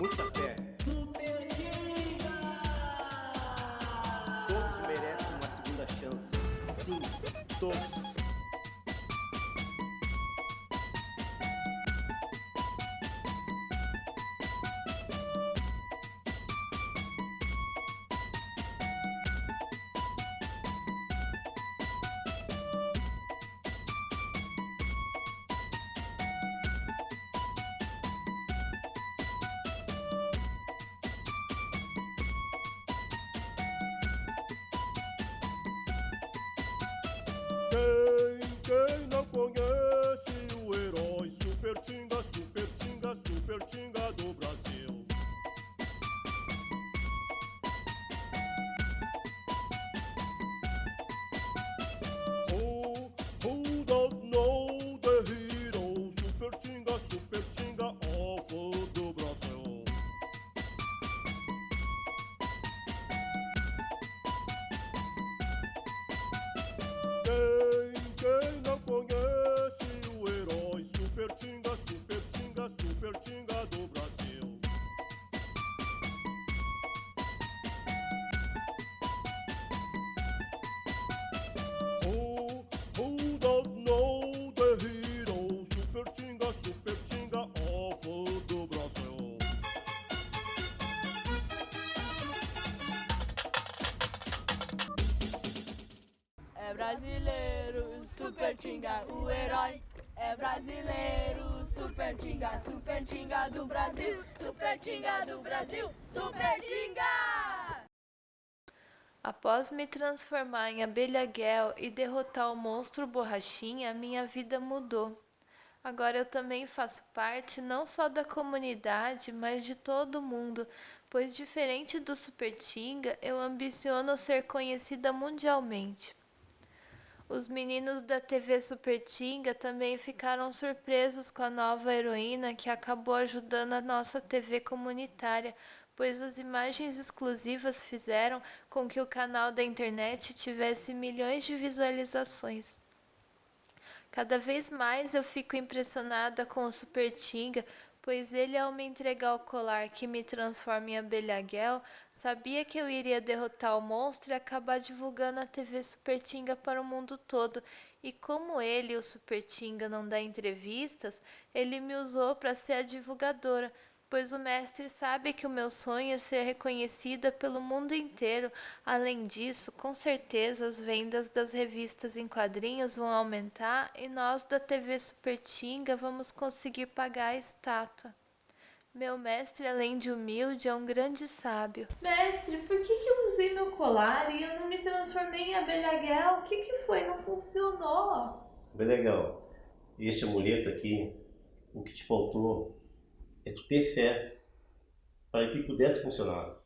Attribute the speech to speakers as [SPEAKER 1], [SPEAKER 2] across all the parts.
[SPEAKER 1] muita fé. Todos merecem uma segunda chance. Sim, todos.
[SPEAKER 2] Brasileiro, super tinga, o herói. É brasileiro, super tinga, super tinga do Brasil, super tinga do Brasil, super tinga!
[SPEAKER 3] Após me transformar em abelha Gel e derrotar o monstro Borrachinha, minha vida mudou. Agora eu também faço parte não só da comunidade, mas de todo mundo, pois diferente do Super Tinga, eu ambiciono ser conhecida mundialmente. Os meninos da TV Super Tinga também ficaram surpresos com a nova heroína que acabou ajudando a nossa TV comunitária, pois as imagens exclusivas fizeram com que o canal da internet tivesse milhões de visualizações. Cada vez mais eu fico impressionada com o Super Tinga, pois ele, ao me entregar o colar que me transforma em abelha Gel, sabia que eu iria derrotar o monstro e acabar divulgando a TV Super Tinga para o mundo todo. E como ele, o Super Tinga, não dá entrevistas, ele me usou para ser a divulgadora, pois o mestre sabe que o meu sonho é ser reconhecida pelo mundo inteiro. Além disso, com certeza as vendas das revistas em quadrinhos vão aumentar e nós da TV Super Tinga vamos conseguir pagar a estátua. Meu mestre, além de humilde, é um grande sábio. Mestre, por que, que eu usei meu colar e eu não me transformei em abelha Gel? O que, que foi? Não funcionou.
[SPEAKER 1] Bem legal. Este amuleto aqui, o que te faltou é tu ter fé para que pudesse funcionar.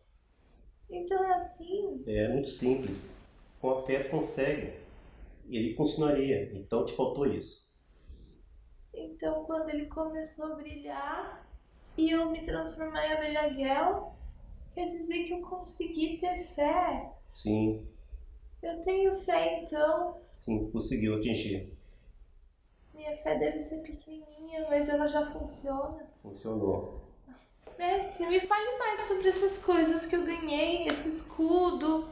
[SPEAKER 3] Então é assim?
[SPEAKER 1] É muito simples. Com a fé consegue. Ele funcionaria. Então te faltou isso.
[SPEAKER 3] Então, quando ele começou a brilhar e eu me transformar em abelha Gel, quer dizer que eu consegui ter fé.
[SPEAKER 1] Sim,
[SPEAKER 3] Eu tenho fé, então.
[SPEAKER 1] sim, conseguiu atingir.
[SPEAKER 3] Minha fé deve ser pequenininha, mas ela já funciona.
[SPEAKER 1] Funcionou.
[SPEAKER 3] Mestre, me fale mais sobre essas coisas que eu ganhei, esse escudo.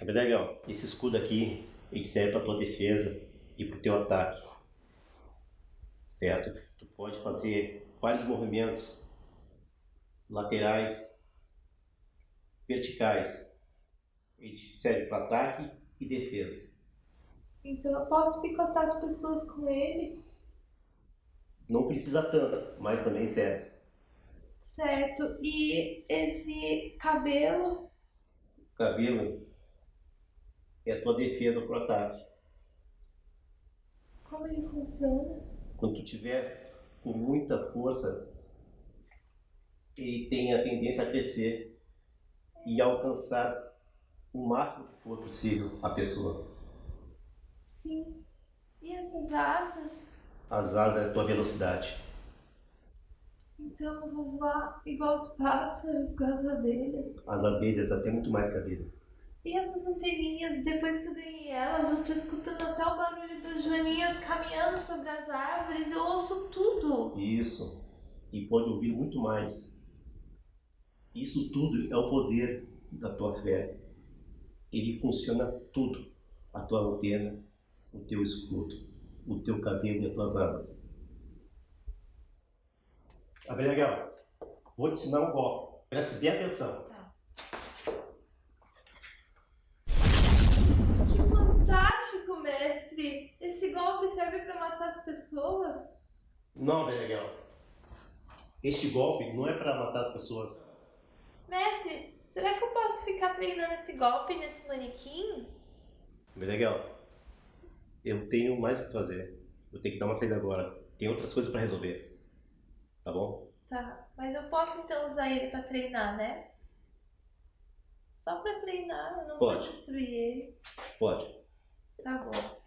[SPEAKER 1] É legal. Esse escudo aqui, ele serve para tua defesa e para o teu ataque. Certo? Tu pode fazer vários movimentos laterais, verticais. Ele serve para ataque e defesa.
[SPEAKER 3] Então eu posso picotar as pessoas com ele?
[SPEAKER 1] Não precisa tanto, mas também serve.
[SPEAKER 3] Certo. E esse cabelo?
[SPEAKER 1] O cabelo é a tua defesa para o ataque.
[SPEAKER 3] Como ele funciona?
[SPEAKER 1] Quando tu tiver com muita força, ele tem a tendência a crescer e alcançar o máximo que for possível a pessoa.
[SPEAKER 3] Sim. E essas asas?
[SPEAKER 1] As asas é a tua velocidade.
[SPEAKER 3] Então eu vou voar igual os pássaros com as abelhas.
[SPEAKER 1] As abelhas até muito mais que a vida.
[SPEAKER 3] E essas anteninhas, depois que eu ganhei elas, eu tô escutando até o barulho das joaninhas caminhando sobre as árvores, eu ouço tudo.
[SPEAKER 1] Isso. E pode ouvir muito mais. Isso tudo é o poder da tua fé. Ele funciona tudo. A tua antena, o teu escudo, o teu cabelo e as tuas asas. Abelhagel, vou te ensinar um golpe. Preste bem atenção.
[SPEAKER 3] Tá. Que fantástico, mestre! Esse golpe serve para matar as pessoas?
[SPEAKER 1] Não, Abelhagel. Este golpe não é para matar as pessoas.
[SPEAKER 3] Mestre, será que eu posso ficar treinando esse golpe nesse manequim?
[SPEAKER 1] Abelhagel, eu tenho mais o que fazer. Eu tenho que dar uma saída agora. Tem outras coisas para resolver. Tá bom?
[SPEAKER 3] Tá, mas eu posso então usar ele para treinar, né? Só para treinar, eu não
[SPEAKER 1] Pode.
[SPEAKER 3] vou destruir ele.
[SPEAKER 1] Pode.
[SPEAKER 3] Tá bom.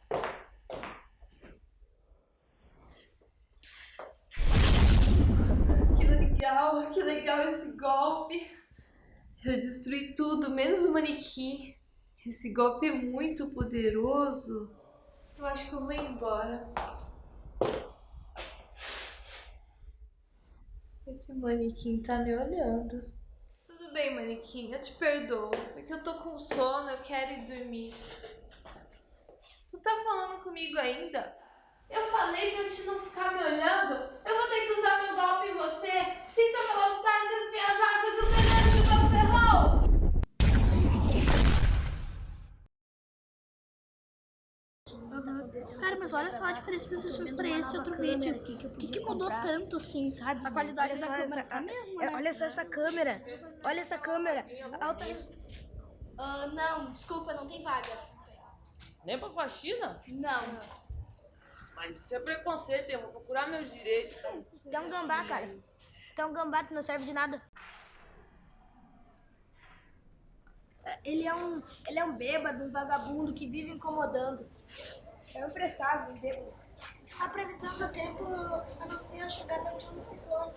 [SPEAKER 3] Que legal, que legal esse golpe. Eu destruí tudo, menos o manequim. Esse golpe é muito poderoso. Eu acho que eu vou embora. Esse manequim tá me olhando. Tudo bem, manequim, eu te perdoo. Porque eu tô com sono, eu quero ir dormir. Tu tá falando comigo ainda? Eu falei pra te não ficar me olhando. Eu vou ter que usar meu golpe em você. Sinta a velocidade das minhas asas o veneno
[SPEAKER 4] mas olha só a diferença que vocês fez pra esse outro vídeo. O que, que mudou tanto, assim, sabe? A qualidade
[SPEAKER 5] Olha
[SPEAKER 4] da câmera
[SPEAKER 5] essa-
[SPEAKER 4] tá a mesma,
[SPEAKER 5] É,
[SPEAKER 4] né?
[SPEAKER 5] olha só essa câmera. Olha essa câmera. Alta
[SPEAKER 4] Ah, não, desculpa, não tem vaga.
[SPEAKER 6] Nem pra faxina?
[SPEAKER 4] Não.
[SPEAKER 6] Mas isso é preconceito, eu vou procurar meus direitos.
[SPEAKER 5] Tem um gambá, cara. Tem um gambá que não serve de nada. Ele é um, ele é um bêbado, um vagabundo que vive incomodando. É um imprestável, um bêbado.
[SPEAKER 4] A previsão do tempo anuncia a chegada de um ciclone.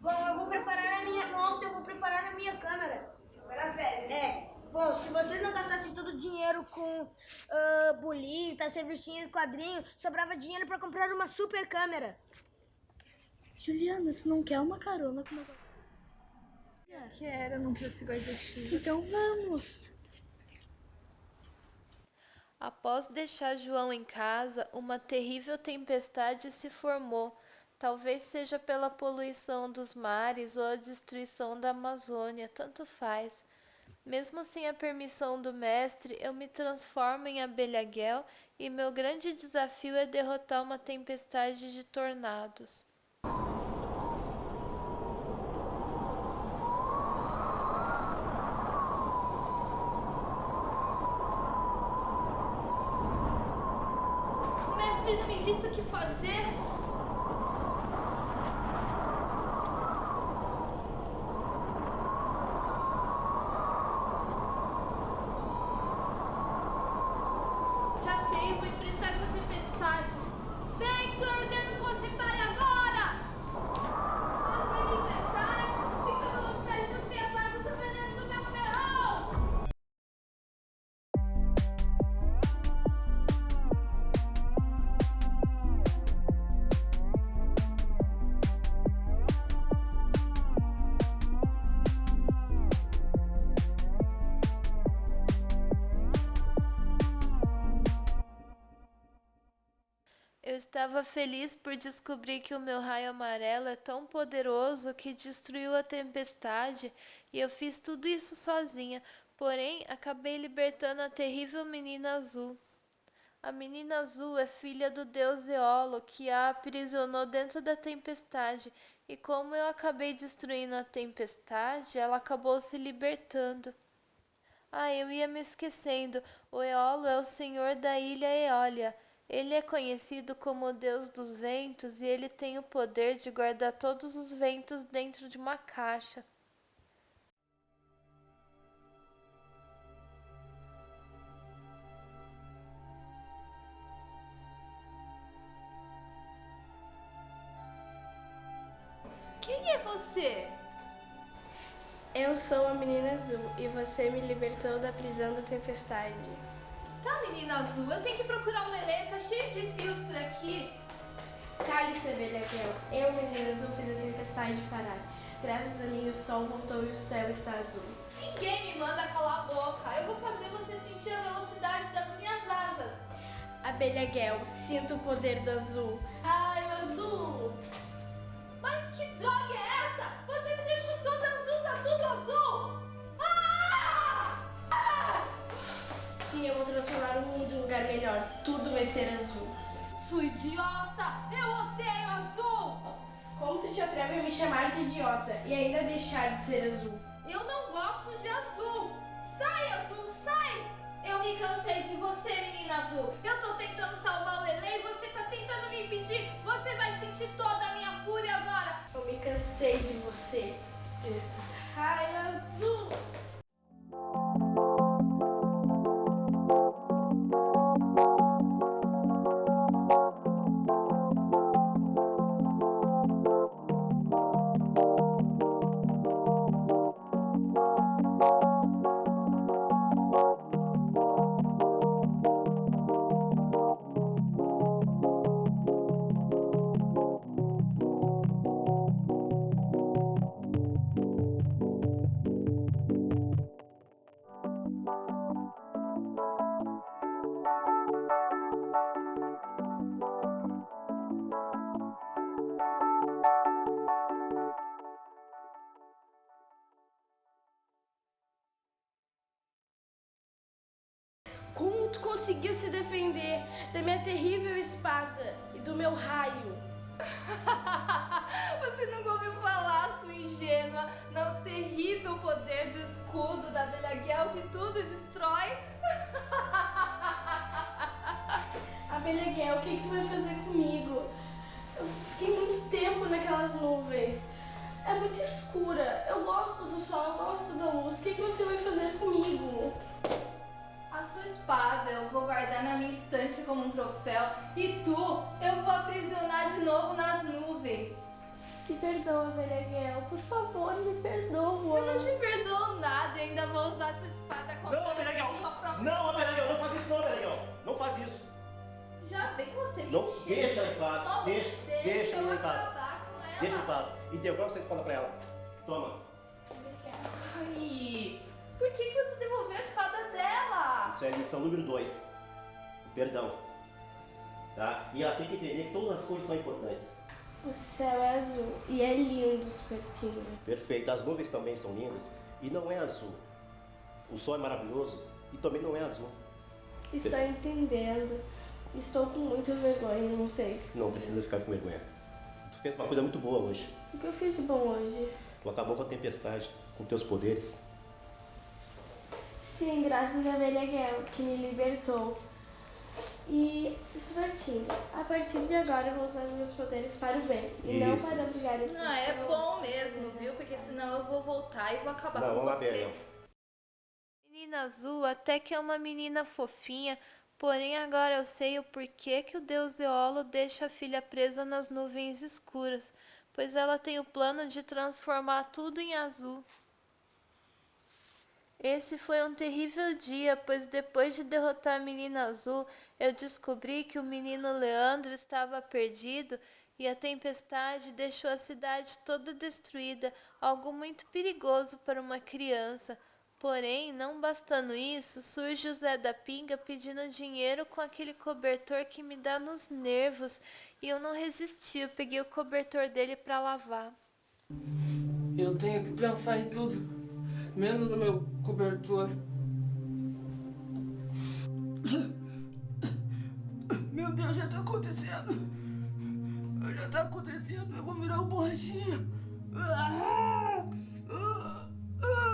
[SPEAKER 5] Bom, eu vou preparar a minha. Nossa, eu vou preparar a minha câmera. Câmera velha. É. Bom, se vocês não gastassem todo o dinheiro com ah, bolitas, revistinhas, quadrinhos, sobrava dinheiro pra comprar uma super câmera.
[SPEAKER 4] Juliana, tu não quer uma carona com uma
[SPEAKER 3] Quero, não trouxe guarda-chuva.
[SPEAKER 4] Então vamos.
[SPEAKER 3] Após deixar João em casa, uma terrível tempestade se formou. Talvez seja pela poluição dos mares ou a destruição da Amazônia, tanto faz. Mesmo sem a permissão do mestre, eu me transformo em abelhaguel e meu grande desafio é derrotar uma tempestade de tornados. O mestre não me disse o que fazer. Estava feliz por descobrir que o meu raio amarelo é tão poderoso que destruiu a tempestade e eu fiz tudo isso sozinha, porém acabei libertando a terrível menina azul. A menina azul é filha do deus Eolo que a aprisionou dentro da tempestade e como eu acabei destruindo a tempestade, ela acabou se libertando. Ah, eu ia me esquecendo. O Eolo é o senhor da ilha Eólia. Ele é conhecido como o deus dos ventos e ele tem o poder de guardar todos os ventos dentro de uma caixa. Quem é você?
[SPEAKER 7] Eu sou a menina azul e você me libertou da prisão da tempestade.
[SPEAKER 3] Tá, menina azul, eu tenho que procurar um lelê, tá cheio de fios por aqui.
[SPEAKER 7] Cale-se, abelha Gel. Eu, menina azul, fiz a tempestade parar. Graças a mim o sol voltou e o céu está azul.
[SPEAKER 3] Ninguém me manda calar a boca. Eu vou fazer você sentir a velocidade das minhas asas.
[SPEAKER 7] Abelha Guel, sinta o poder do azul. Raio azul!
[SPEAKER 3] Mas que droga é essa?
[SPEAKER 7] Lugar melhor. Tudo vai ser azul.
[SPEAKER 3] Sua idiota! Eu odeio azul!
[SPEAKER 7] Como tu te atreve a me chamar de idiota e ainda deixar de ser azul?
[SPEAKER 3] Eu não gosto de azul! Sai, azul, sai! Eu me cansei de você, menina azul! Eu
[SPEAKER 7] da minha terrível espada e do meu raio?
[SPEAKER 3] Você nunca ouviu falar, sua ingênua, no terrível poder do escudo da Abelha Guel que tudo destrói?
[SPEAKER 7] Guel, o que, que tu vai fazer comigo? Eu fiquei muito tempo naquelas nuvens. É muito escura. Eu gosto do sol, eu gosto da luz. O que, que você vai fazer comigo?
[SPEAKER 3] Sua espada eu vou guardar na minha estante como um troféu e tu eu vou aprisionar de novo nas nuvens.
[SPEAKER 7] Me perdoa, Abelha Guel. Por favor, me perdoa.
[SPEAKER 3] Eu não te perdoo nada e ainda vou usar sua espada contra
[SPEAKER 1] Não,
[SPEAKER 3] própria-
[SPEAKER 1] Não, não faz isso não, Abelhagel! Não faz isso!
[SPEAKER 3] Já vem você me
[SPEAKER 1] Não,
[SPEAKER 3] encher.
[SPEAKER 1] deixa em paz,
[SPEAKER 3] Só
[SPEAKER 1] deixa, deixa
[SPEAKER 3] deixa
[SPEAKER 1] em paz.
[SPEAKER 3] acabar com ela.
[SPEAKER 1] Deixa em paz. E devolve essa espada pra ela. Toma.
[SPEAKER 3] Ai, por que, que você devolveu a espada dela?
[SPEAKER 1] Isso é a lição número 2. Perdão. Tá? E ela tem que entender que todas as cores são importantes.
[SPEAKER 7] O céu é azul e é lindo, Supertinho.
[SPEAKER 1] Perfeito. As nuvens também são lindas. E não é azul. O sol é maravilhoso e também não é azul.
[SPEAKER 7] Estou entendendo. Estou com muita vergonha, não sei.
[SPEAKER 1] Não precisa ficar com vergonha. Tu fez uma coisa muito boa hoje.
[SPEAKER 7] O que eu fiz de bom hoje?
[SPEAKER 1] Tu acabou com a tempestade, com teus poderes.
[SPEAKER 7] Sim, graças a Abelha Guel, que me libertou. E, Supertinho, a partir de agora eu vou usar meus poderes para o bem e não
[SPEAKER 1] Isso,
[SPEAKER 7] para
[SPEAKER 1] isso.
[SPEAKER 7] obrigar as
[SPEAKER 3] Não, é bom mesmo, viu? Porque senão eu vou voltar e vou acabar
[SPEAKER 1] Não,
[SPEAKER 3] com
[SPEAKER 1] vamos lá,
[SPEAKER 3] você.
[SPEAKER 1] Belial.
[SPEAKER 3] Menina azul até que é uma menina fofinha, porém agora eu sei o porquê que o deus Eolo deixa a filha presa nas nuvens escuras, pois ela tem o plano de transformar tudo em azul. Esse foi um terrível dia, pois depois de derrotar a menina azul, eu descobri que o menino Leandro estava perdido e a tempestade deixou a cidade toda destruída, algo muito perigoso para uma criança. Porém, não bastando isso, surge o Zé da Pinga pedindo dinheiro com aquele cobertor que me dá nos nervos. E eu não resisti, eu peguei o cobertor dele para lavar.
[SPEAKER 8] Eu tenho que pensar em tudo, menos no meu cobertor. Meu Deus, já tá acontecendo. Já tá acontecendo, eu vou virar um borrachinha. Ah! Ah! Ah!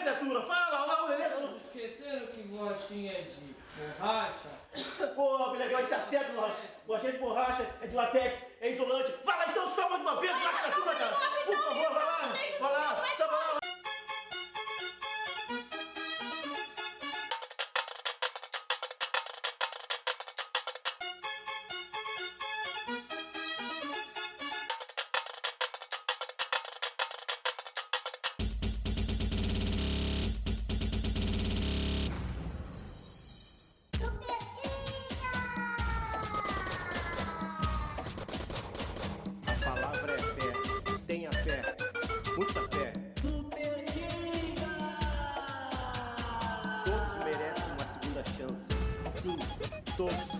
[SPEAKER 1] Criatura! Fala, lá o Lelê!
[SPEAKER 9] Esqueceram que borrachinha é de borracha?
[SPEAKER 1] Pô, legal, ele tá certo, borracha. Borrachinha de borracha, é de latex, é isolante. Fala então só mais uma vez, vai, criatura, cara! Por favor, vai lá! Vai lá, todos.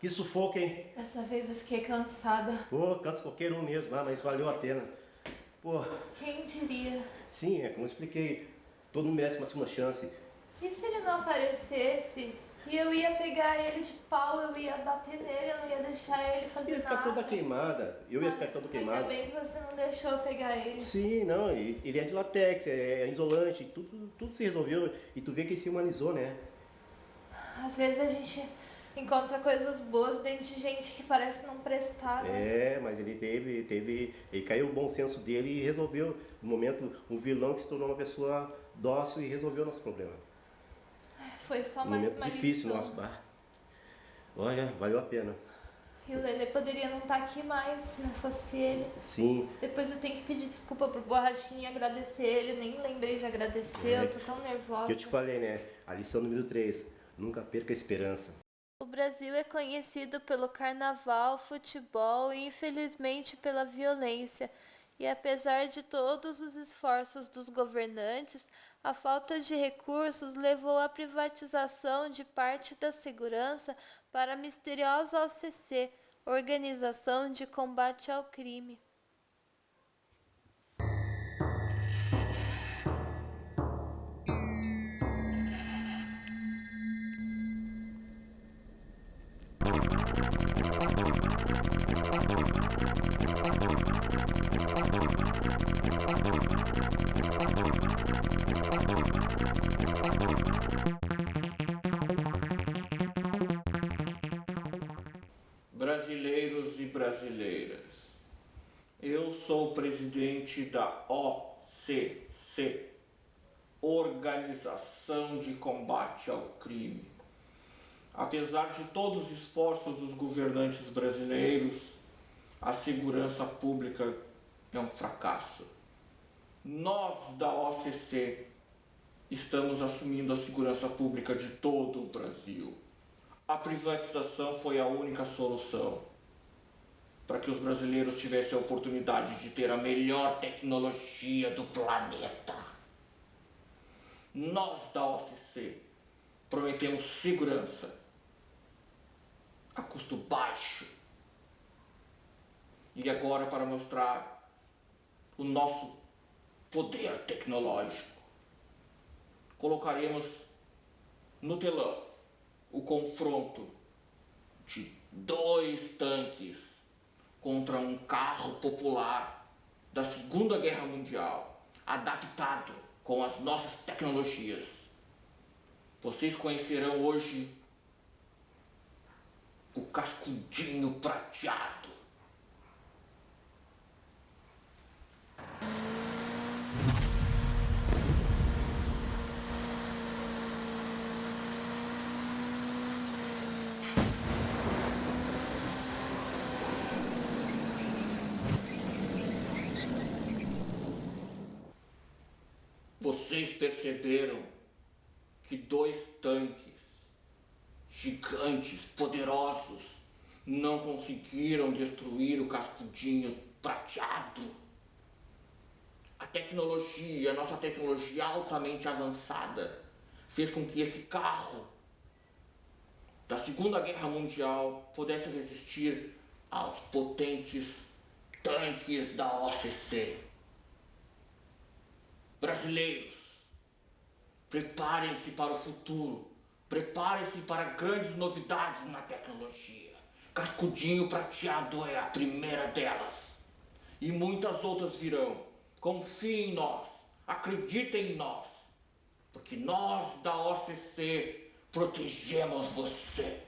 [SPEAKER 1] Que sufoco, hein?
[SPEAKER 3] Dessa vez eu fiquei cansada.
[SPEAKER 1] Pô, cansa qualquer um mesmo, ah, mas valeu a pena. Pô,
[SPEAKER 3] Quem diria?
[SPEAKER 1] sim, é como eu expliquei. Todo mundo merece uma segunda chance.
[SPEAKER 3] E se ele não aparecesse? E eu ia pegar ele de pau, eu ia bater nele, eu não ia deixar ele fazer
[SPEAKER 1] Ele ia ficar
[SPEAKER 3] nada.
[SPEAKER 1] toda queimada. Eu ia ficar todo
[SPEAKER 3] Ainda
[SPEAKER 1] queimado.
[SPEAKER 3] bem que você não deixou eu pegar ele.
[SPEAKER 1] Sim, não, ele é de latex, é, é isolante, tudo, tudo se resolveu e tu vê que ele se humanizou, né?
[SPEAKER 3] Às vezes a gente encontra coisas boas dentro de gente que parece não prestar. né?
[SPEAKER 1] É, mas ele teve, teve, ele caiu o bom senso dele e resolveu, no momento, um vilão que se tornou uma pessoa dócil e resolveu o nosso problema.
[SPEAKER 3] Foi só
[SPEAKER 1] Um
[SPEAKER 3] mais
[SPEAKER 1] momento
[SPEAKER 3] uma
[SPEAKER 1] difícil
[SPEAKER 3] lição.
[SPEAKER 1] nosso, bah. Olha, valeu a pena.
[SPEAKER 3] E o Lele poderia não estar aqui mais se não fosse ele.
[SPEAKER 1] Sim,
[SPEAKER 3] Depois eu tenho que pedir desculpa pro Borrachinha e agradecer ele. Nem lembrei de agradecer,
[SPEAKER 1] É,
[SPEAKER 3] eu tô tão nervosa.
[SPEAKER 1] que eu te falei, né? A lição número 3, nunca perca a esperança.
[SPEAKER 3] O Brasil é conhecido pelo carnaval, futebol e infelizmente pela violência. E apesar de todos os esforços dos governantes, a falta de recursos levou à privatização de parte da segurança para a misteriosa OCC, Organização de Combate ao Crime.
[SPEAKER 10] Brasileiras, eu sou o presidente da OCC, Organização de Combate ao Crime. Apesar de todos os esforços dos governantes brasileiros, a segurança pública é um fracasso. Nós da OCC estamos assumindo a segurança pública de todo o Brasil. A privatização foi a única solução para que os brasileiros tivessem a oportunidade de ter a melhor tecnologia do planeta. Nós da OCC prometemos segurança a custo baixo. E agora, para mostrar o nosso poder tecnológico, colocaremos no telão o confronto de dois tanques contra um carro popular da Segunda Guerra Mundial, adaptado com as nossas tecnologias. Vocês conhecerão hoje o cascudinho prateado. Vocês perceberam que dois tanques gigantes, poderosos, não conseguiram destruir o cascudinho prateado? A tecnologia, a nossa tecnologia altamente avançada, fez com que esse carro da Segunda Guerra Mundial pudesse resistir aos potentes tanques da OCC. Brasileiros, Preparem-se para o futuro. Preparem-se para grandes novidades na tecnologia. Cascudinho prateado é a primeira delas. E muitas outras virão. Confiem em nós. Acreditem em nós. Porque nós da OCC protegemos você.